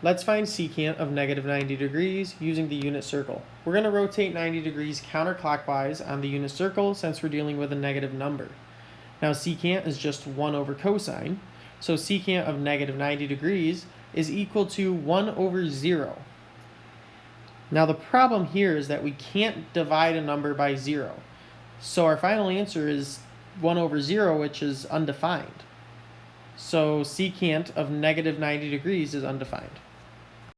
Let's find secant of negative 90 degrees using the unit circle. We're going to rotate 90 degrees counterclockwise on the unit circle since we're dealing with a negative number. Now secant is just 1 over cosine, so secant of negative 90 degrees is equal to 1 over 0. Now the problem here is that we can't divide a number by 0. So our final answer is 1 over 0, which is undefined. So secant of negative 90 degrees is undefined.